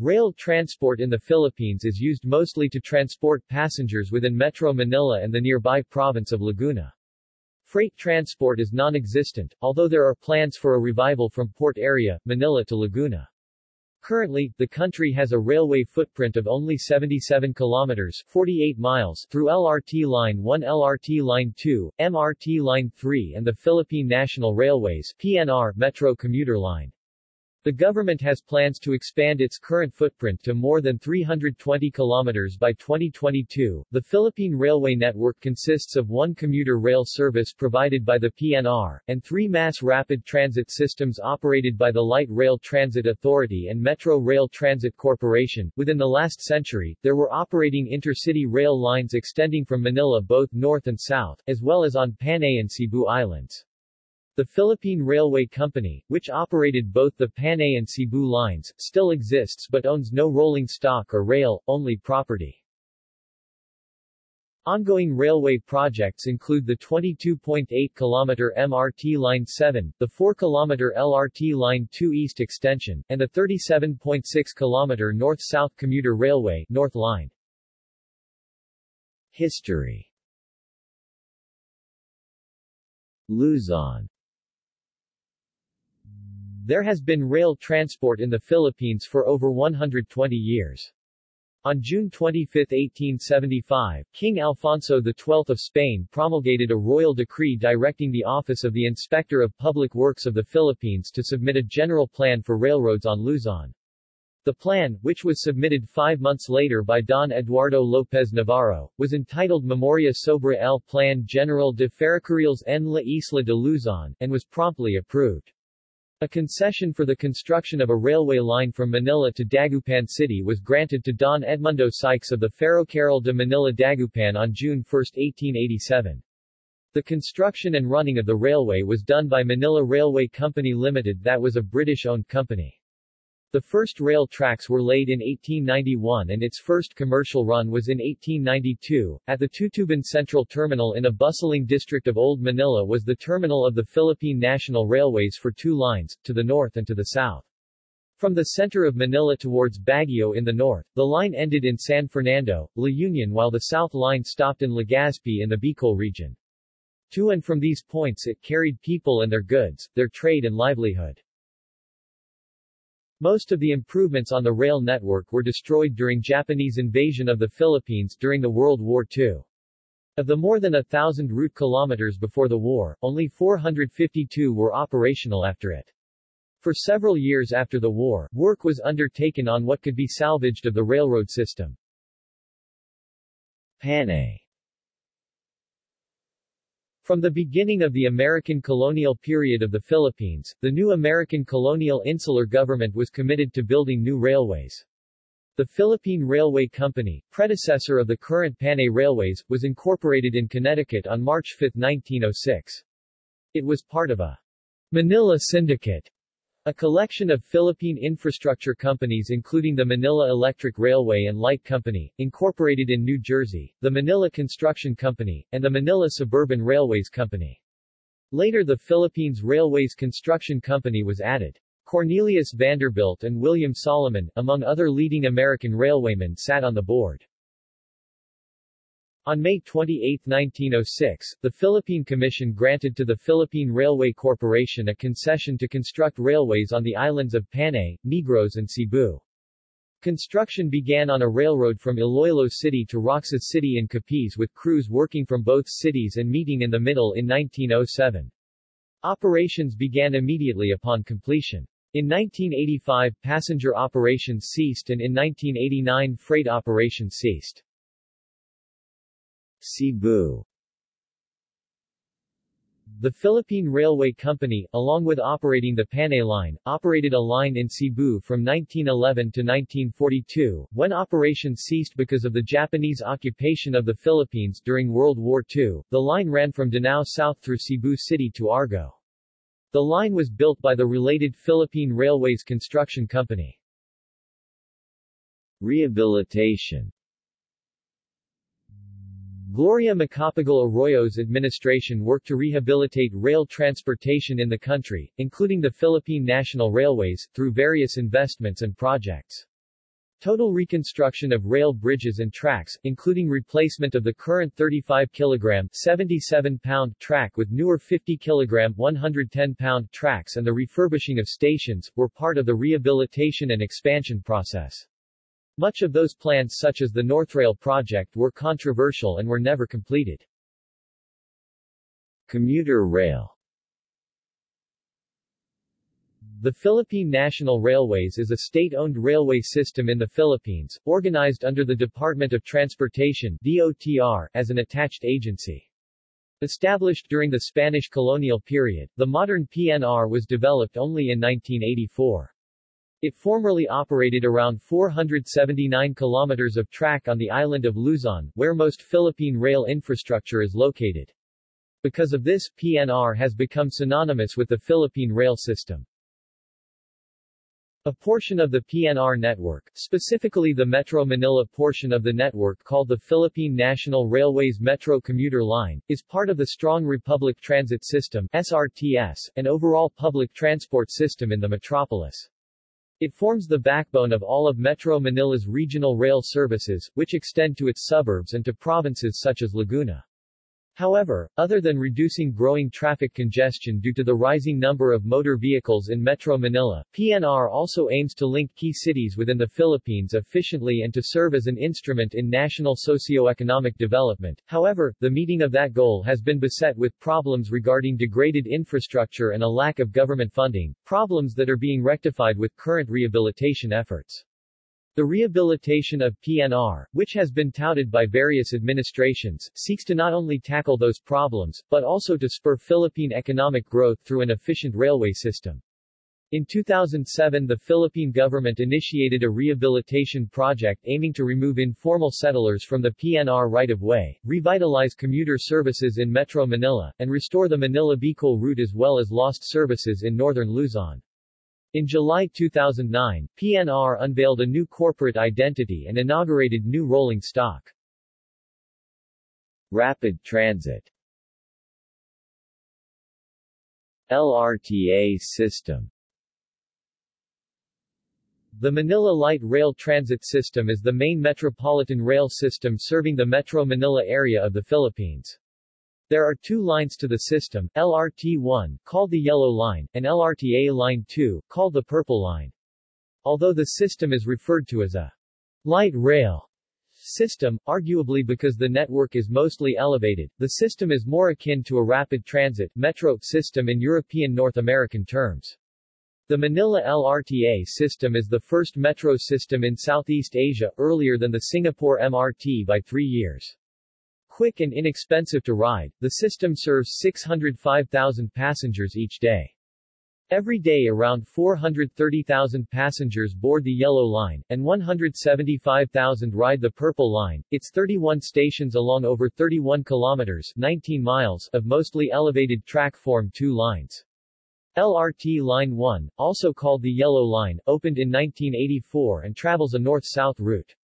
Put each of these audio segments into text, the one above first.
Rail transport in the Philippines is used mostly to transport passengers within Metro Manila and the nearby province of Laguna. Freight transport is non-existent, although there are plans for a revival from port area, Manila to Laguna. Currently, the country has a railway footprint of only 77 kilometers 48 miles through LRT Line 1 LRT Line 2, MRT Line 3 and the Philippine National Railways PNR Metro Commuter Line. The government has plans to expand its current footprint to more than 320 kilometers by 2022. The Philippine Railway network consists of one commuter rail service provided by the PNR, and three mass rapid transit systems operated by the Light Rail Transit Authority and Metro Rail Transit Corporation. Within the last century, there were operating intercity rail lines extending from Manila both north and south, as well as on Panay and Cebu Islands. The Philippine Railway Company, which operated both the Panay and Cebu lines, still exists but owns no rolling stock or rail, only property. Ongoing railway projects include the 22.8-kilometer MRT Line 7, the 4-kilometer LRT Line 2 East Extension, and the 37.6-kilometer North-South Commuter Railway North Line. History Luzon there has been rail transport in the Philippines for over 120 years. On June 25, 1875, King Alfonso XII of Spain promulgated a royal decree directing the Office of the Inspector of Public Works of the Philippines to submit a general plan for railroads on Luzon. The plan, which was submitted five months later by Don Eduardo López Navarro, was entitled Memoria sobre el Plan General de Ferrocarriles en la Isla de Luzon, and was promptly approved. A concession for the construction of a railway line from Manila to Dagupan City was granted to Don Edmundo Sykes of the Ferrocarril de Manila-Dagupan on June 1, 1887. The construction and running of the railway was done by Manila Railway Company Limited that was a British-owned company. The first rail tracks were laid in 1891 and its first commercial run was in 1892. At the Tutuban Central Terminal in a bustling district of Old Manila was the terminal of the Philippine National Railways for two lines, to the north and to the south. From the center of Manila towards Baguio in the north, the line ended in San Fernando, La Union while the south line stopped in Legazpi in the Bicol region. To and from these points it carried people and their goods, their trade and livelihood. Most of the improvements on the rail network were destroyed during Japanese invasion of the Philippines during the World War II. Of the more than a thousand route kilometers before the war, only 452 were operational after it. For several years after the war, work was undertaken on what could be salvaged of the railroad system. Panay from the beginning of the American colonial period of the Philippines, the new American colonial insular government was committed to building new railways. The Philippine Railway Company, predecessor of the current Panay Railways, was incorporated in Connecticut on March 5, 1906. It was part of a Manila Syndicate a collection of Philippine infrastructure companies including the Manila Electric Railway and Light Company, incorporated in New Jersey, the Manila Construction Company, and the Manila Suburban Railways Company. Later the Philippines Railways Construction Company was added. Cornelius Vanderbilt and William Salomon, among other leading American railwaymen sat on the board. On May 28, 1906, the Philippine Commission granted to the Philippine Railway Corporation a concession to construct railways on the islands of Panay, Negros and Cebu. Construction began on a railroad from Iloilo City to Roxas City in Capiz with crews working from both cities and meeting in the middle in 1907. Operations began immediately upon completion. In 1985 passenger operations ceased and in 1989 freight operations ceased. Cebu the Philippine Railway Company, along with operating the Panay Line, operated a line in Cebu from 1911 to 1942, when operations ceased because of the Japanese occupation of the Philippines during World War II. The line ran from Danao south through Cebu City to Argao. The line was built by the related Philippine Railways Construction Company. Rehabilitation Gloria Macapagal Arroyo's administration worked to rehabilitate rail transportation in the country, including the Philippine National Railways, through various investments and projects. Total reconstruction of rail bridges and tracks, including replacement of the current 35 kg 77 pound track with newer 50 kg 110 pound tracks and the refurbishing of stations, were part of the rehabilitation and expansion process. Much of those plans such as the Northrail project were controversial and were never completed. Commuter rail The Philippine National Railways is a state-owned railway system in the Philippines, organized under the Department of Transportation DOTR as an attached agency. Established during the Spanish colonial period, the modern PNR was developed only in 1984. It formerly operated around 479 kilometers of track on the island of Luzon, where most Philippine rail infrastructure is located. Because of this, PNR has become synonymous with the Philippine rail system. A portion of the PNR network, specifically the Metro Manila portion of the network called the Philippine National Railways Metro Commuter Line, is part of the Strong Republic Transit System SRTS, an overall public transport system in the metropolis. It forms the backbone of all of Metro Manila's regional rail services, which extend to its suburbs and to provinces such as Laguna. However, other than reducing growing traffic congestion due to the rising number of motor vehicles in Metro Manila, PNR also aims to link key cities within the Philippines efficiently and to serve as an instrument in national socio-economic development. However, the meeting of that goal has been beset with problems regarding degraded infrastructure and a lack of government funding, problems that are being rectified with current rehabilitation efforts. The rehabilitation of PNR, which has been touted by various administrations, seeks to not only tackle those problems, but also to spur Philippine economic growth through an efficient railway system. In 2007 the Philippine government initiated a rehabilitation project aiming to remove informal settlers from the PNR right-of-way, revitalize commuter services in Metro Manila, and restore the Manila-Bicol route as well as lost services in northern Luzon. In July 2009, PNR unveiled a new corporate identity and inaugurated new rolling stock. Rapid Transit LRTA system The Manila Light Rail Transit System is the main metropolitan rail system serving the Metro Manila area of the Philippines. There are two lines to the system, LRT-1, called the Yellow Line, and LRTA Line 2, called the Purple Line. Although the system is referred to as a light rail system, arguably because the network is mostly elevated, the system is more akin to a rapid transit metro system in European North American terms. The Manila LRTA system is the first metro system in Southeast Asia, earlier than the Singapore MRT by three years. Quick and inexpensive to ride, the system serves 605,000 passengers each day. Every day around 430,000 passengers board the Yellow Line, and 175,000 ride the Purple Line. Its 31 stations along over 31 kilometers 19 miles of mostly elevated track form two lines. LRT Line 1, also called the Yellow Line, opened in 1984 and travels a north-south route.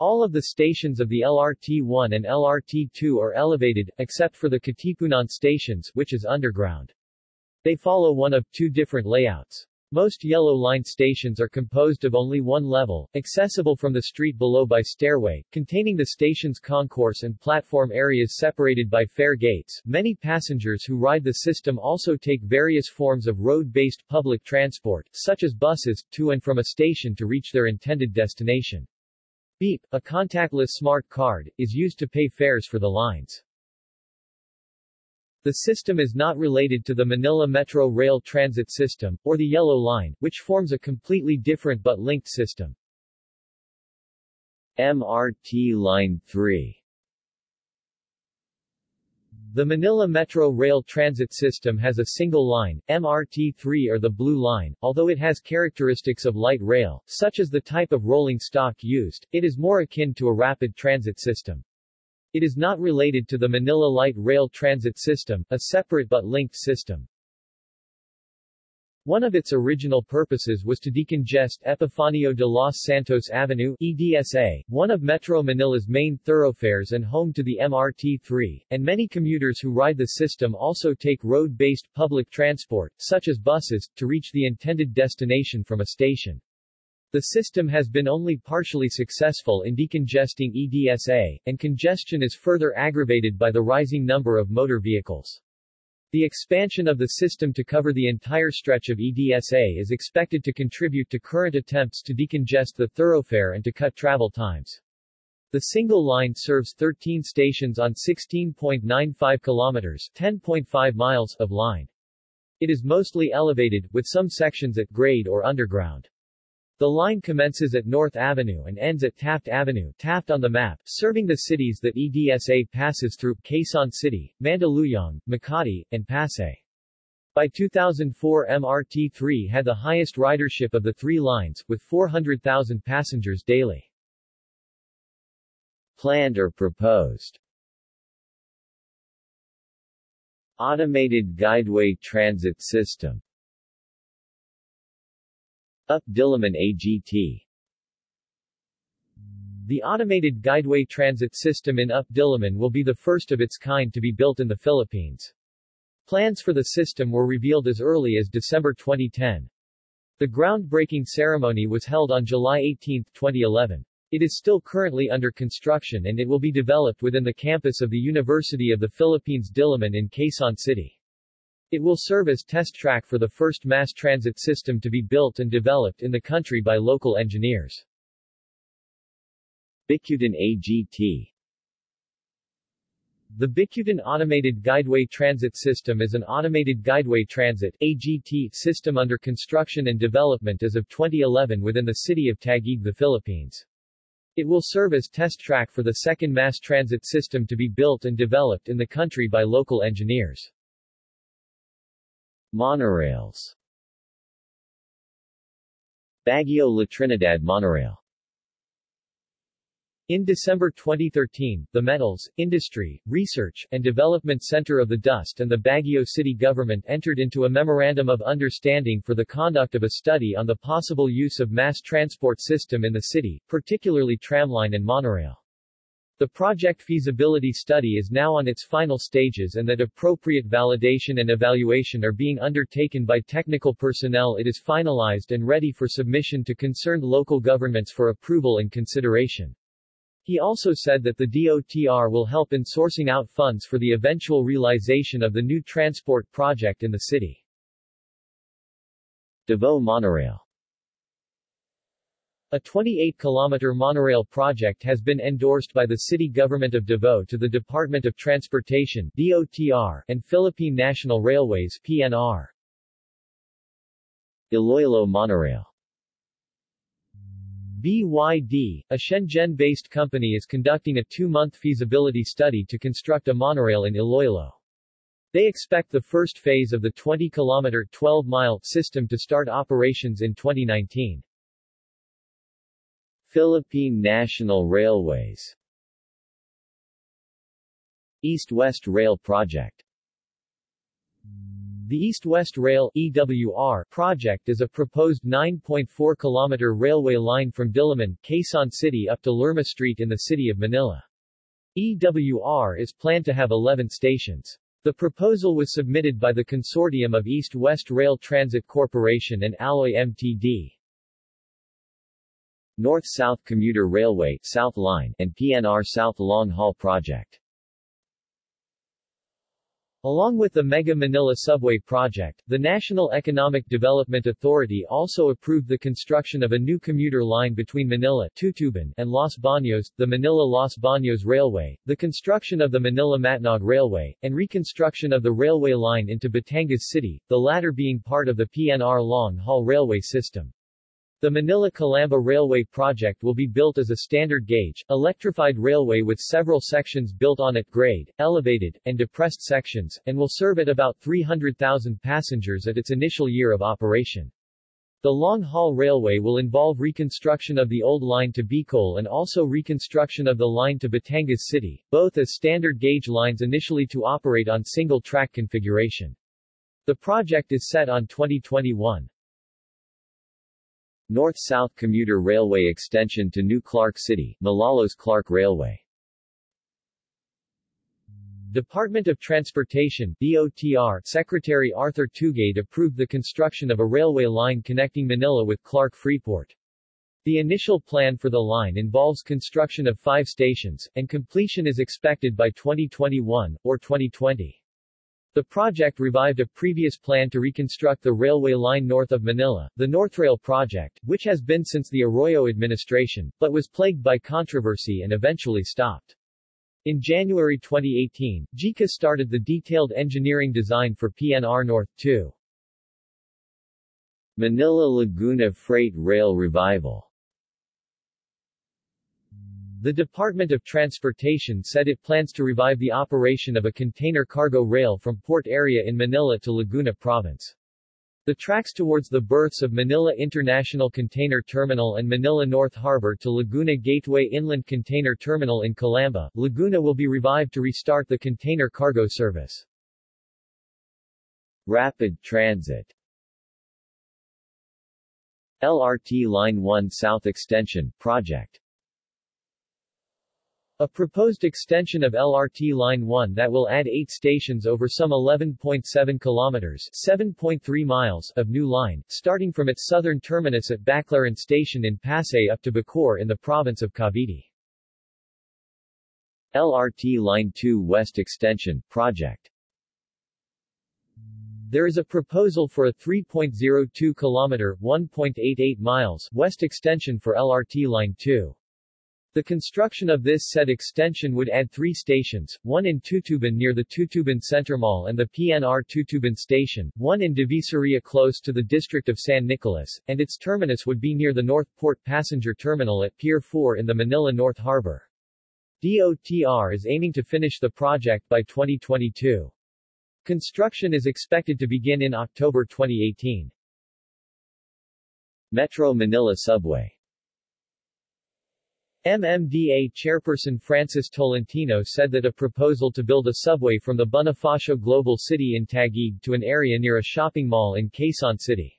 All of the stations of the LRT-1 and LRT-2 are elevated, except for the Katipunan stations, which is underground. They follow one of two different layouts. Most Yellow Line stations are composed of only one level, accessible from the street below by stairway, containing the station's concourse and platform areas separated by fare gates. Many passengers who ride the system also take various forms of road-based public transport, such as buses, to and from a station to reach their intended destination. Beep, a contactless smart card, is used to pay fares for the lines. The system is not related to the Manila Metro Rail Transit System, or the Yellow Line, which forms a completely different but linked system. MRT Line 3 the Manila Metro Rail Transit System has a single line, MRT-3 or the Blue Line, although it has characteristics of light rail, such as the type of rolling stock used, it is more akin to a rapid transit system. It is not related to the Manila Light Rail Transit System, a separate but linked system. One of its original purposes was to decongest Epifanio de los Santos Avenue EDSA, one of Metro Manila's main thoroughfares and home to the MRT-3, and many commuters who ride the system also take road-based public transport, such as buses, to reach the intended destination from a station. The system has been only partially successful in decongesting EDSA, and congestion is further aggravated by the rising number of motor vehicles. The expansion of the system to cover the entire stretch of EDSA is expected to contribute to current attempts to decongest the thoroughfare and to cut travel times. The single line serves 13 stations on 16.95 kilometers 10.5 miles of line. It is mostly elevated, with some sections at grade or underground. The line commences at North Avenue and ends at Taft Avenue Taft on the map, serving the cities that EDSA passes through, Quezon City, Mandaluyong, Makati, and Pasay. By 2004 MRT-3 had the highest ridership of the three lines, with 400,000 passengers daily. Planned or proposed Automated Guideway Transit System up Diliman AGT The automated guideway transit system in Up Diliman will be the first of its kind to be built in the Philippines. Plans for the system were revealed as early as December 2010. The groundbreaking ceremony was held on July 18, 2011. It is still currently under construction and it will be developed within the campus of the University of the Philippines Diliman in Quezon City. It will serve as test track for the first mass transit system to be built and developed in the country by local engineers. Bicutan AGT The Bicutan Automated Guideway Transit System is an automated guideway transit AGT system under construction and development as of 2011 within the city of Taguig, the Philippines. It will serve as test track for the second mass transit system to be built and developed in the country by local engineers. Monorails Baguio La Trinidad Monorail in December 2013, the Metals, Industry, Research, and Development Center of the DOST and the Baguio City Government entered into a Memorandum of Understanding for the conduct of a study on the possible use of mass transport system in the city, particularly tramline and monorail. The project feasibility study is now on its final stages and that appropriate validation and evaluation are being undertaken by technical personnel it is finalized and ready for submission to concerned local governments for approval and consideration. He also said that the DOTR will help in sourcing out funds for the eventual realization of the new transport project in the city. Davao Monorail a 28-kilometer monorail project has been endorsed by the city government of Davao to the Department of Transportation DOTR and Philippine National Railways PNR. Iloilo Monorail BYD, a Shenzhen-based company is conducting a two-month feasibility study to construct a monorail in Iloilo. They expect the first phase of the 20-kilometer 12-mile system to start operations in 2019. Philippine National Railways East-West Rail Project the East-West Rail EWR project is a proposed 9.4-kilometer railway line from Diliman, Quezon City up to Lerma Street in the city of Manila. EWR is planned to have 11 stations. The proposal was submitted by the consortium of East-West Rail Transit Corporation and Alloy Mtd. North-South Commuter Railway South Line and PNR South Long Haul Project. Along with the Mega Manila Subway project, the National Economic Development Authority also approved the construction of a new commuter line between Manila Tutuban and Los Baños, the Manila-Los Baños Railway, the construction of the Manila-Matnog Railway, and reconstruction of the railway line into Batangas City, the latter being part of the PNR long-haul railway system. The Manila-Calamba Railway project will be built as a standard gauge, electrified railway with several sections built on at grade, elevated, and depressed sections, and will serve at about 300,000 passengers at its initial year of operation. The long-haul railway will involve reconstruction of the old line to Bicol and also reconstruction of the line to Batangas City, both as standard gauge lines initially to operate on single-track configuration. The project is set on 2021. North-South Commuter Railway extension to New Clark City, Malolos Clark Railway. Department of Transportation DOTR Secretary Arthur Tugade approved the construction of a railway line connecting Manila with Clark Freeport. The initial plan for the line involves construction of five stations, and completion is expected by 2021, or 2020. The project revived a previous plan to reconstruct the railway line north of Manila, the Northrail project, which has been since the Arroyo administration, but was plagued by controversy and eventually stopped. In January 2018, JICA started the detailed engineering design for PNR North 2. Manila-Laguna Freight Rail Revival The Department of Transportation said it plans to revive the operation of a container cargo rail from port area in Manila to Laguna Province. The tracks towards the berths of Manila International Container Terminal and Manila North Harbor to Laguna Gateway Inland Container Terminal in Calamba, Laguna will be revived to restart the container cargo service. Rapid Transit LRT Line 1 South Extension, Project a proposed extension of LRT Line 1 that will add eight stations over some 11.7 kilometers 7.3 miles of new line, starting from its southern terminus at Baclaran Station in Pasay up to Bacoor in the province of Cavite. LRT Line 2 West Extension, Project there is a proposal for a 3.02 kilometer 1.88 miles west extension for LRT Line 2. The construction of this said extension would add three stations, one in Tutuban near the Tutuban Center Mall and the PNR Tutuban Station, one in Divisoria close to the district of San Nicolas, and its terminus would be near the North Port Passenger Terminal at Pier 4 in the Manila North Harbor. DOTR is aiming to finish the project by 2022. Construction is expected to begin in October 2018. Metro Manila Subway MMDA chairperson Francis Tolentino said that a proposal to build a subway from the Bonifacio Global City in Taguig to an area near a shopping mall in Quezon City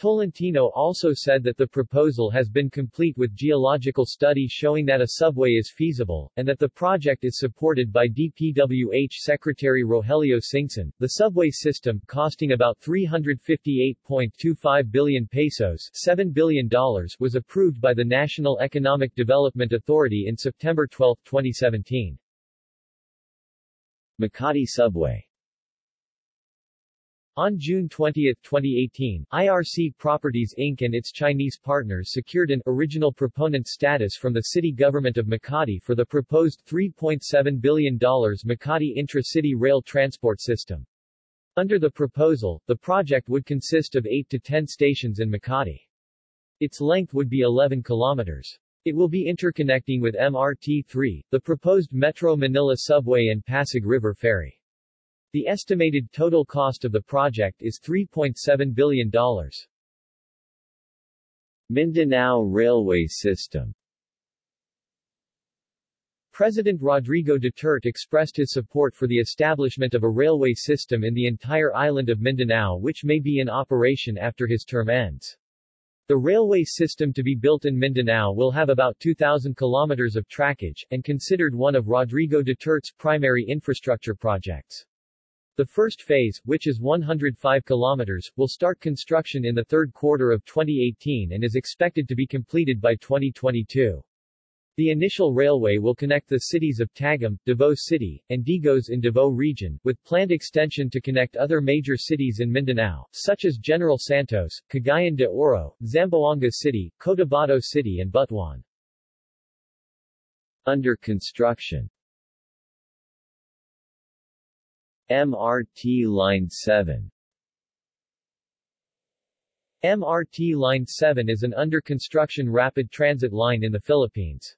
Tolentino also said that the proposal has been complete with geological study showing that a subway is feasible, and that the project is supported by DPWH Secretary Rogelio Singson. The subway system, costing about 358.25 billion pesos $7 billion, was approved by the National Economic Development Authority in September 12, 2017. Makati Subway on June 20, 2018, IRC Properties Inc. and its Chinese partners secured an original proponent status from the city government of Makati for the proposed $3.7 billion Makati intra-city rail transport system. Under the proposal, the project would consist of 8 to 10 stations in Makati. Its length would be 11 kilometers. It will be interconnecting with MRT-3, the proposed Metro Manila subway and Pasig River Ferry. The estimated total cost of the project is $3.7 billion. Mindanao Railway System President Rodrigo Duterte expressed his support for the establishment of a railway system in the entire island of Mindanao which may be in operation after his term ends. The railway system to be built in Mindanao will have about 2,000 kilometers of trackage, and considered one of Rodrigo Duterte's primary infrastructure projects. The first phase, which is 105 kilometers, will start construction in the third quarter of 2018 and is expected to be completed by 2022. The initial railway will connect the cities of Tagum, Davao City, and Digos in Davao Region, with planned extension to connect other major cities in Mindanao, such as General Santos, Cagayan de Oro, Zamboanga City, Cotabato City and Butuan. Under construction MRT Line 7 MRT Line 7 is an under-construction rapid transit line in the Philippines.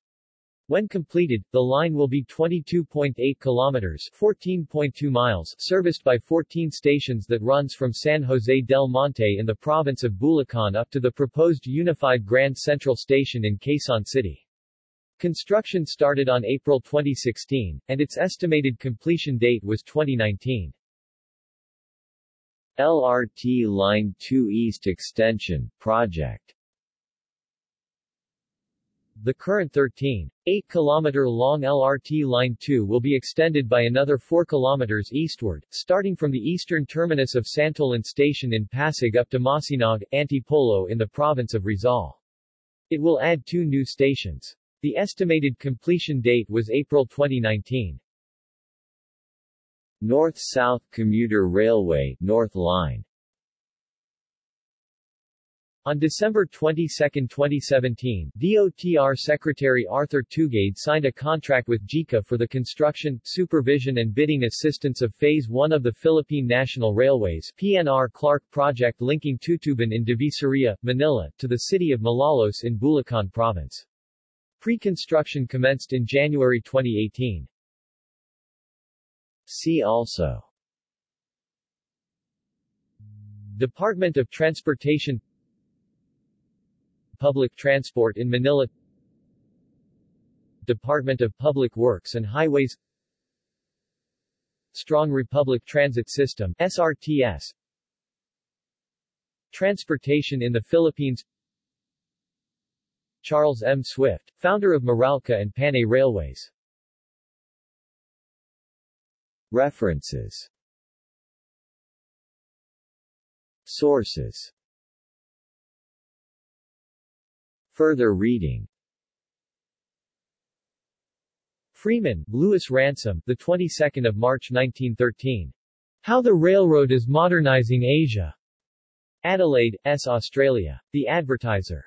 When completed, the line will be 22.8 kilometers 14.2 miles serviced by 14 stations that runs from San Jose del Monte in the province of Bulacan up to the proposed unified Grand Central Station in Quezon City. Construction started on April 2016, and its estimated completion date was 2019. LRT Line 2 East Extension, Project The current 13, 8-kilometer-long LRT Line 2 will be extended by another 4 kilometers eastward, starting from the eastern terminus of Santolan Station in Pasig up to Masinag, Antipolo in the province of Rizal. It will add two new stations. The estimated completion date was April 2019. North-South Commuter Railway North Line on December 22, 2017, DOTR Secretary Arthur Tugade signed a contract with JICA for the construction, supervision and bidding assistance of Phase 1 of the Philippine National Railways PNR Clark project linking Tutuban in Divisoria, Manila, to the city of Malolos in Bulacan Province. Pre-construction commenced in January 2018. See also. Department of Transportation. Public Transport in Manila. Department of Public Works and Highways. Strong Republic Transit System SRTS Transportation in the Philippines Charles M. Swift, founder of Meralco and Panay Railways References Sources Further reading Freeman, Louis Ransom, the 22nd of March 1913. How the Railroad is Modernizing Asia. Adelaide, S. Australia. The Advertiser.